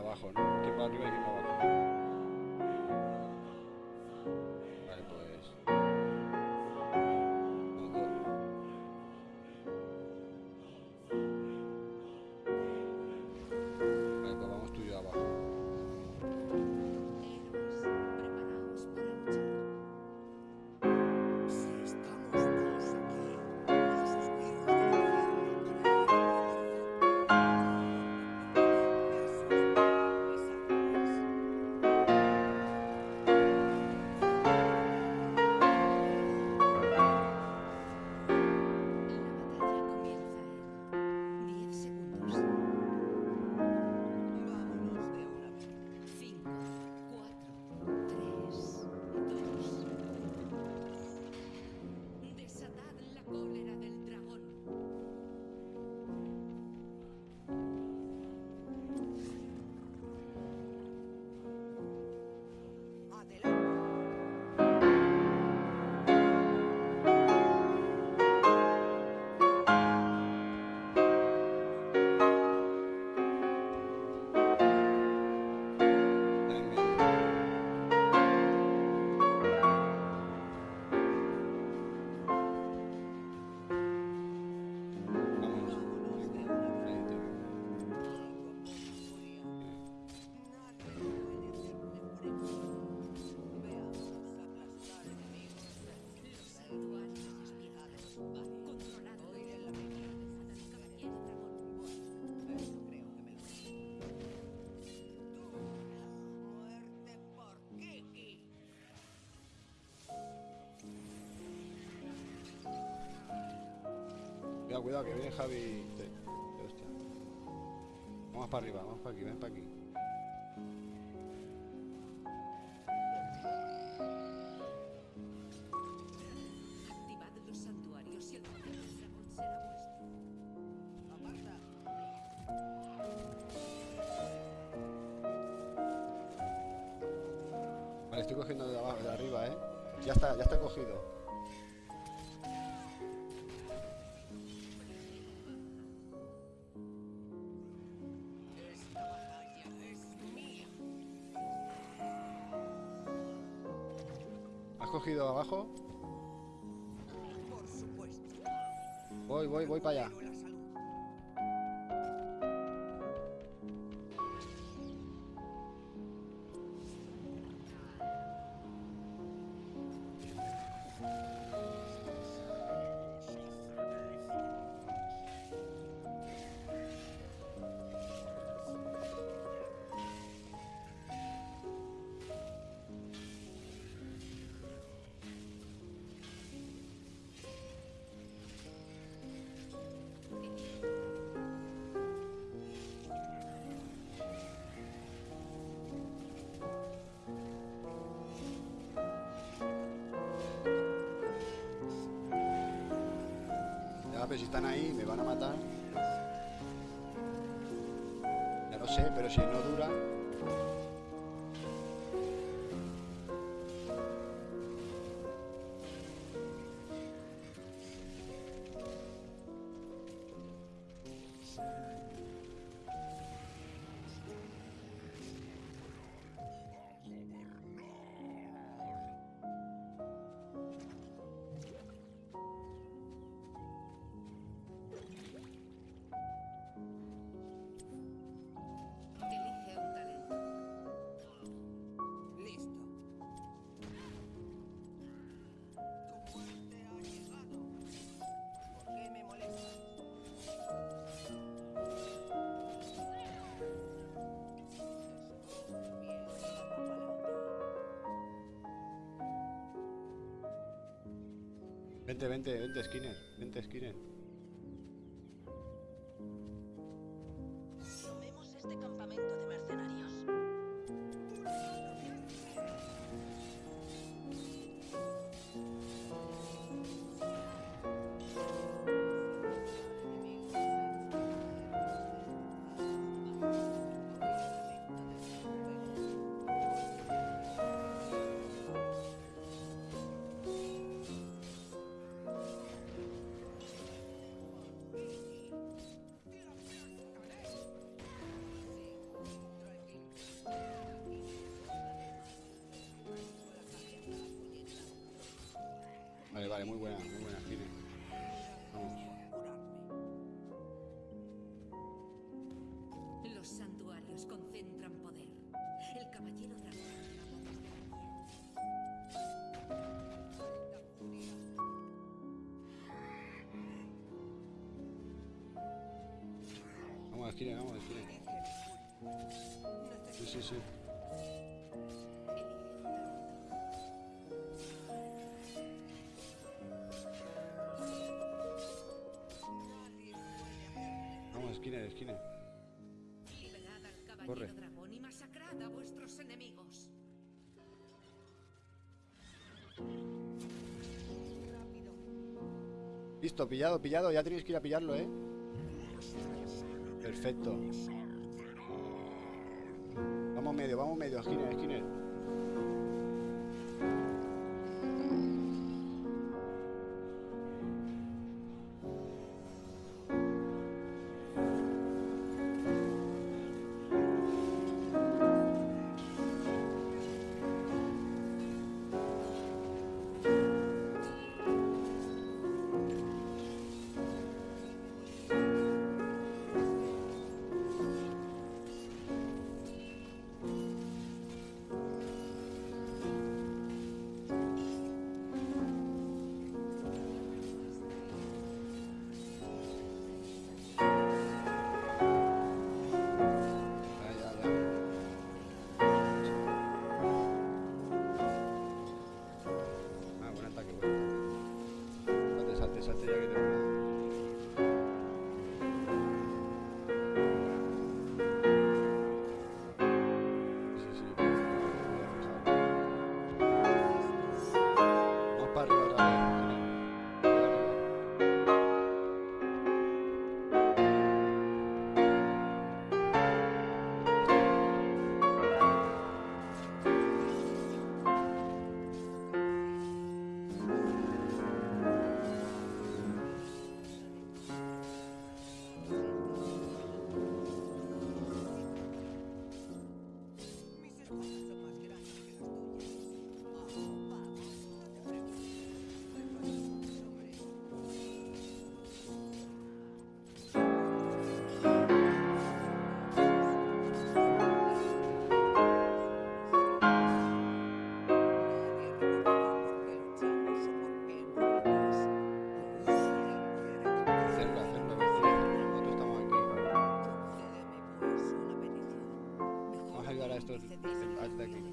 abajo, ¿no? Cuidado, cuidado, que viene Javi. Sí. Hostia. Vamos para arriba, vamos para aquí, ven para aquí. Vale, estoy cogiendo de abajo, de arriba, eh. Ya está, ya está cogido. Cogido abajo? Voy, voy, voy para allá. Pero si están ahí, me van a matar. Ya lo sé, pero si no dura. Vente, vente, vente, Skinner. Vente, Skinner. Vale, muy buena, muy buena, Gine. Vamos. Los santuarios concentran poder. El caballero dragón. Vamos, Esquine, vamos, furia. Sí, sí, sí. Liberad al caballero Corre. dragón y masacrad a vuestros enemigos. Rápido. Listo, pillado, pillado. Ya tenéis que ir a pillarlo, ¿eh? Perfecto. Vamos medio, vamos medio, Esquine, Esquine. Vamos a ayudar